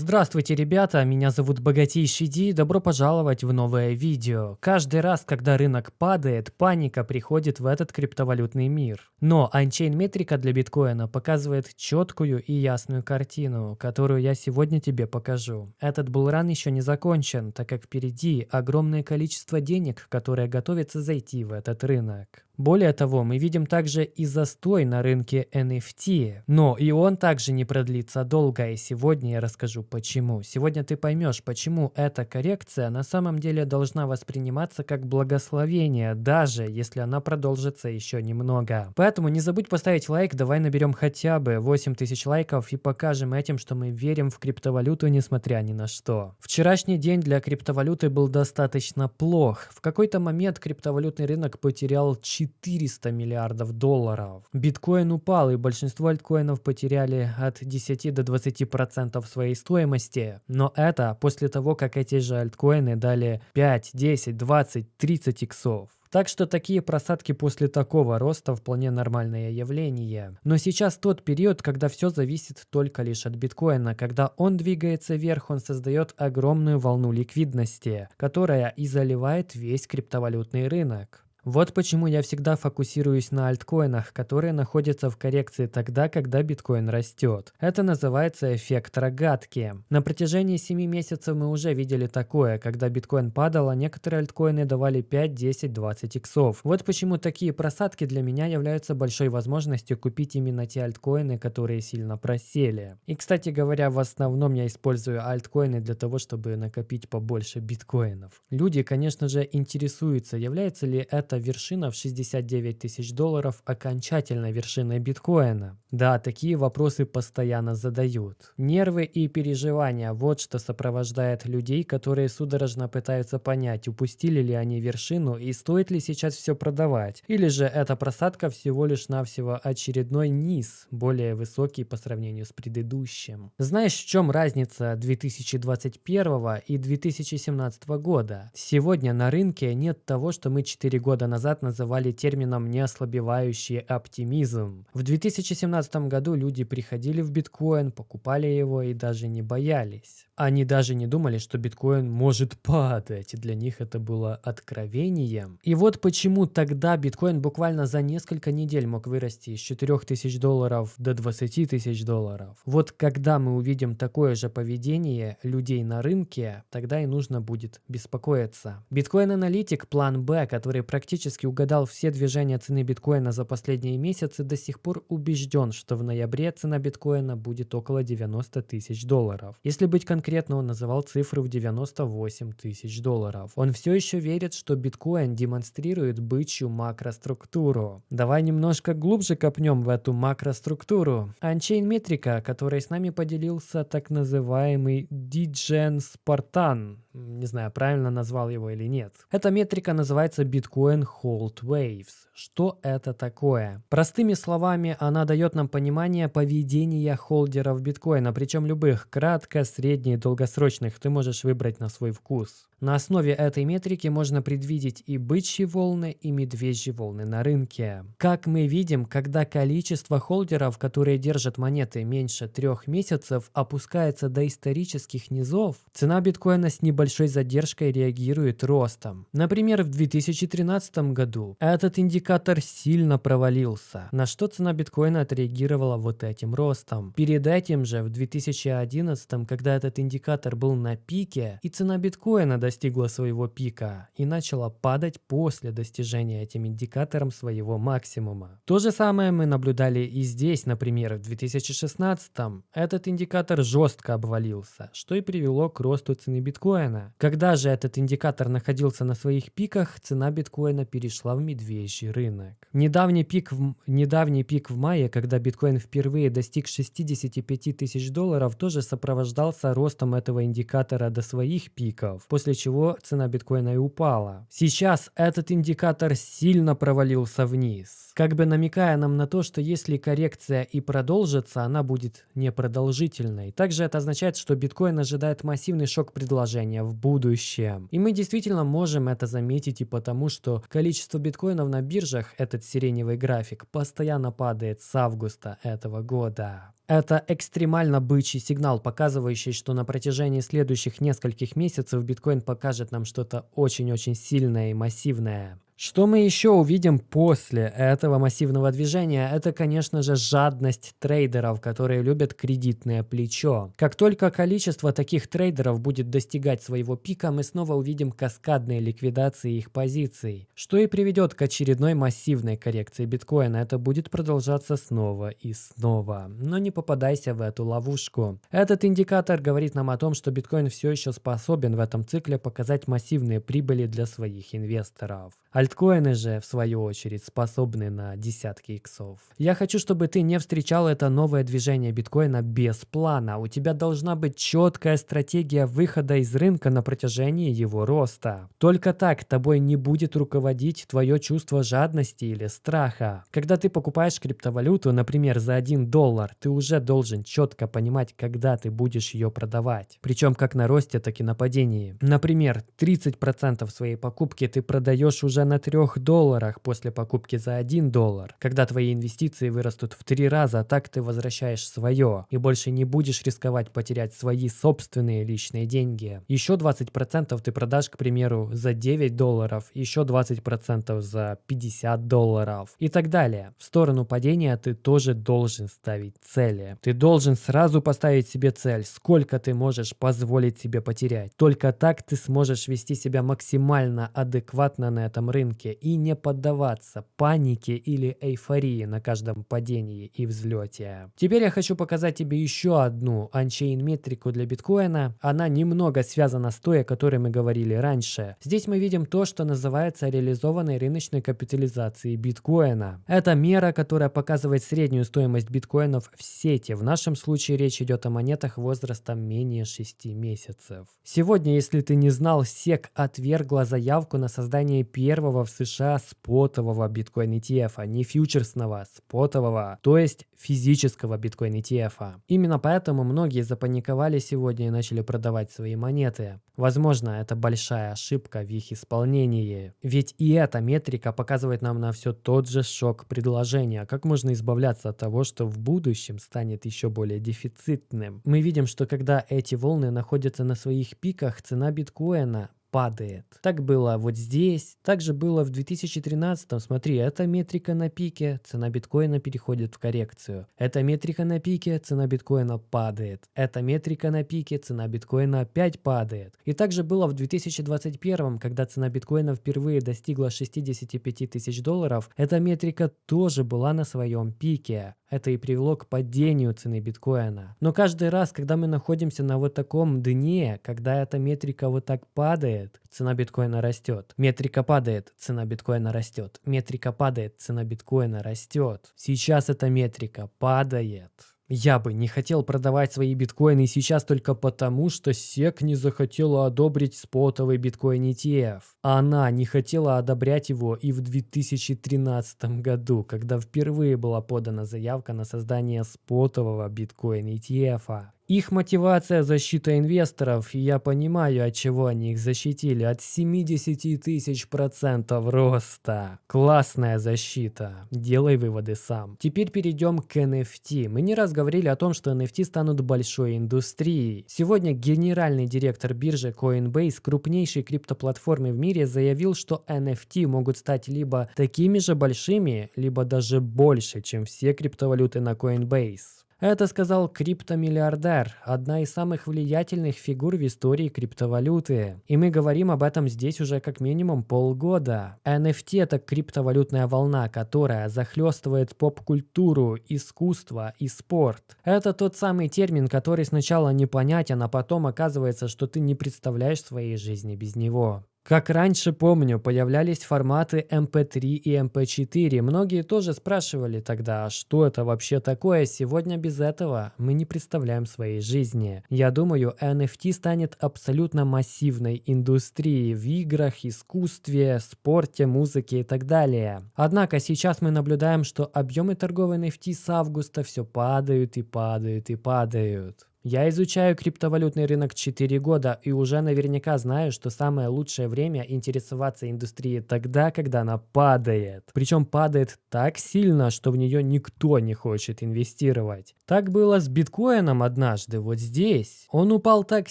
Здравствуйте, ребята, меня зовут Богатейший Ди, добро пожаловать в новое видео. Каждый раз, когда рынок падает, паника приходит в этот криптовалютный мир. Но Unchain метрика для биткоина показывает четкую и ясную картину, которую я сегодня тебе покажу. Этот булран еще не закончен, так как впереди огромное количество денег, которое готовится зайти в этот рынок. Более того, мы видим также и застой на рынке NFT, но и он также не продлится долго, и сегодня я расскажу почему. Сегодня ты поймешь, почему эта коррекция на самом деле должна восприниматься как благословение, даже если она продолжится еще немного. Поэтому не забудь поставить лайк, давай наберем хотя бы 8000 лайков и покажем этим, что мы верим в криптовалюту несмотря ни на что. Вчерашний день для криптовалюты был достаточно плох. В какой-то момент криптовалютный рынок потерял 4 400 миллиардов долларов. Биткоин упал, и большинство альткоинов потеряли от 10 до 20 процентов своей стоимости. Но это после того, как эти же альткоины дали 5, 10, 20, 30 иксов. Так что такие просадки после такого роста вполне нормальное явление. Но сейчас тот период, когда все зависит только лишь от биткоина. Когда он двигается вверх, он создает огромную волну ликвидности, которая и заливает весь криптовалютный рынок. Вот почему я всегда фокусируюсь на альткоинах, которые находятся в коррекции тогда, когда биткоин растет. Это называется эффект рогатки. На протяжении 7 месяцев мы уже видели такое, когда биткоин падал, а некоторые альткоины давали 5, 10, 20 иксов. Вот почему такие просадки для меня являются большой возможностью купить именно те альткоины, которые сильно просели. И, кстати говоря, в основном я использую альткоины для того, чтобы накопить побольше биткоинов. Люди, конечно же, интересуются, является ли это вершина в 69 тысяч долларов окончательной вершиной биткоина? Да, такие вопросы постоянно задают. Нервы и переживания – вот что сопровождает людей, которые судорожно пытаются понять, упустили ли они вершину и стоит ли сейчас все продавать. Или же эта просадка всего лишь навсего очередной низ, более высокий по сравнению с предыдущим. Знаешь, в чем разница 2021 и 2017 года? Сегодня на рынке нет того, что мы 4 года назад называли термином «неослабевающий оптимизм». В 2017 году люди приходили в биткоин, покупали его и даже не боялись. Они даже не думали, что биткоин может падать, и для них это было откровением. И вот почему тогда биткоин буквально за несколько недель мог вырасти из 4000 долларов до 20 тысяч долларов. Вот когда мы увидим такое же поведение людей на рынке, тогда и нужно будет беспокоиться. Биткоин-аналитик план Б, который практически угадал все движения цены биткоина за последние месяцы, до сих пор убежден, что в ноябре цена биткоина будет около 90 тысяч долларов. Если быть конкретным, конкретно он называл цифру в 98 тысяч долларов. Он все еще верит, что биткоин демонстрирует бычью макроструктуру. Давай немножко глубже копнем в эту макроструктуру. Анчейн метрика, которой с нами поделился так называемый Диджен Спартан, не знаю, правильно назвал его или нет. Эта метрика называется Bitcoin Hold Waves. Что это такое? Простыми словами, она дает нам понимание поведения холдеров биткоина, причем любых, кратко, средне долгосрочных, ты можешь выбрать на свой вкус. На основе этой метрики можно предвидеть и бычьи волны, и медвежьи волны на рынке. Как мы видим, когда количество холдеров, которые держат монеты меньше трех месяцев, опускается до исторических низов, цена биткоина с небольшой задержкой реагирует ростом. Например, в 2013 году этот индикатор сильно провалился, на что цена биткоина отреагировала вот этим ростом. Перед этим же, в 2011, когда этот индикатор был на пике, и цена биткоина достигла своего пика и начала падать после достижения этим индикатором своего максимума. То же самое мы наблюдали и здесь, например, в 2016 этот индикатор жестко обвалился, что и привело к росту цены биткоина. Когда же этот индикатор находился на своих пиках, цена биткоина перешла в медвежий рынок. Недавний пик в, недавний пик в мае, когда биткоин впервые достиг 65 тысяч долларов, тоже сопровождался ростом этого индикатора до своих пиков, после чего цена биткоина и упала. Сейчас этот индикатор сильно провалился вниз, как бы намекая нам на то, что если коррекция и продолжится, она будет непродолжительной. Также это означает, что биткоин ожидает массивный шок предложения в будущем. И мы действительно можем это заметить и потому, что количество биткоинов на биржах, этот сиреневый график, постоянно падает с августа этого года. Это экстремально бычий сигнал, показывающий, что на протяжении следующих нескольких месяцев биткоин покажет нам что-то очень-очень сильное и массивное. Что мы еще увидим после этого массивного движения? Это, конечно же, жадность трейдеров, которые любят кредитное плечо. Как только количество таких трейдеров будет достигать своего пика, мы снова увидим каскадные ликвидации их позиций, что и приведет к очередной массивной коррекции биткоина. Это будет продолжаться снова и снова. Но не попадайся в эту ловушку. Этот индикатор говорит нам о том, что биткоин все еще способен в этом цикле показать массивные прибыли для своих инвесторов. Альткоины же, в свою очередь, способны на десятки иксов. Я хочу, чтобы ты не встречал это новое движение биткоина без плана. У тебя должна быть четкая стратегия выхода из рынка на протяжении его роста. Только так тобой не будет руководить твое чувство жадности или страха. Когда ты покупаешь криптовалюту, например, за 1 доллар, ты уже должен четко понимать, когда ты будешь ее продавать. Причем как на росте, так и на падении. Например, 30% своей покупки ты продаешь уже уже на 3 долларах после покупки за 1 доллар. Когда твои инвестиции вырастут в 3 раза, так ты возвращаешь свое и больше не будешь рисковать потерять свои собственные личные деньги. Еще 20% ты продашь, к примеру, за 9 долларов, еще 20% за 50 долларов и так далее. В сторону падения ты тоже должен ставить цели. Ты должен сразу поставить себе цель, сколько ты можешь позволить себе потерять. Только так ты сможешь вести себя максимально адекватно на этом рынке и не поддаваться панике или эйфории на каждом падении и взлете. Теперь я хочу показать тебе еще одну анчейн метрику для биткоина. Она немного связана с той, о которой мы говорили раньше. Здесь мы видим то, что называется реализованной рыночной капитализацией биткоина. Это мера, которая показывает среднюю стоимость биткоинов в сети. В нашем случае речь идет о монетах возрастом менее 6 месяцев. Сегодня, если ты не знал, SEC отвергла заявку на создание первого первого в США спотового биткоин ETF, а не фьючерсного, спотового, то есть физического биткоин ETF. Именно поэтому многие запаниковали сегодня и начали продавать свои монеты. Возможно, это большая ошибка в их исполнении. Ведь и эта метрика показывает нам на все тот же шок предложения. Как можно избавляться от того, что в будущем станет еще более дефицитным? Мы видим, что когда эти волны находятся на своих пиках, цена биткоина падает. Так было вот здесь, также было в 2013. Смотри, эта метрика на пике, цена биткоина переходит в коррекцию. Эта метрика на пике, цена биткоина падает. Эта метрика на пике, цена биткоина опять падает. И также было в 2021, когда цена биткоина впервые достигла 65 тысяч долларов. Эта метрика тоже была на своем пике. Это и привело к падению цены биткоина. Но каждый раз, когда мы находимся на вот таком дне, когда эта метрика вот так падает, цена биткоина растет. Метрика падает, цена биткоина растет. Метрика падает, цена биткоина растет. Сейчас эта метрика падает. Я бы не хотел продавать свои биткоины сейчас только потому, что SEC не захотела одобрить спотовый биткоин ETF. Она не хотела одобрять его и в 2013 году, когда впервые была подана заявка на создание спотового биткоин ETF. Их мотивация – защита инвесторов, и я понимаю, от чего они их защитили. От 70 тысяч процентов роста. Классная защита. Делай выводы сам. Теперь перейдем к NFT. Мы не раз говорили о том, что NFT станут большой индустрией. Сегодня генеральный директор биржи Coinbase, крупнейшей криптоплатформы в мире, заявил, что NFT могут стать либо такими же большими, либо даже больше, чем все криптовалюты на Coinbase. Это сказал криптомиллиардер, одна из самых влиятельных фигур в истории криптовалюты. И мы говорим об этом здесь уже как минимум полгода. NFT – это криптовалютная волна, которая захлестывает поп-культуру, искусство и спорт. Это тот самый термин, который сначала непонятен, а потом оказывается, что ты не представляешь своей жизни без него. Как раньше помню, появлялись форматы MP3 и MP4. Многие тоже спрашивали тогда, а что это вообще такое? Сегодня без этого мы не представляем своей жизни. Я думаю, NFT станет абсолютно массивной индустрией в играх, искусстве, спорте, музыке и так далее. Однако сейчас мы наблюдаем, что объемы торговой NFT с августа все падают и падают и падают. Я изучаю криптовалютный рынок 4 года и уже наверняка знаю, что самое лучшее время интересоваться индустрией тогда, когда она падает. Причем падает так сильно, что в нее никто не хочет инвестировать. Так было с биткоином однажды, вот здесь. Он упал так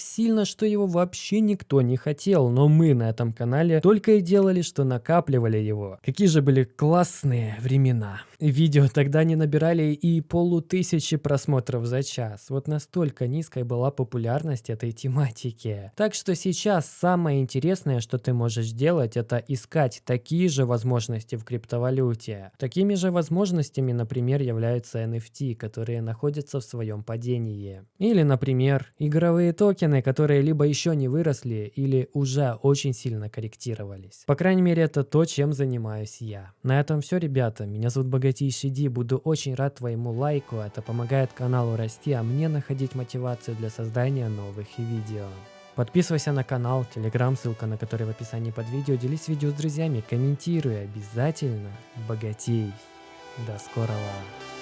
сильно, что его вообще никто не хотел, но мы на этом канале только и делали, что накапливали его. Какие же были классные времена. Видео тогда не набирали и полутысячи просмотров за час. Вот настолько низкой была популярность этой тематики. Так что сейчас самое интересное, что ты можешь делать, это искать такие же возможности в криптовалюте. Такими же возможностями, например, являются NFT, которые находятся в своем падении. Или, например, игровые токены, которые либо еще не выросли, или уже очень сильно корректировались. По крайней мере, это то, чем занимаюсь я. На этом все, ребята. Меня зовут Богатей богатейший Ди, буду очень рад твоему лайку, это помогает каналу расти, а мне находить мотивацию для создания новых видео. Подписывайся на канал, телеграм, ссылка на который в описании под видео, делись видео с друзьями, комментируй обязательно, богатей. До скорого!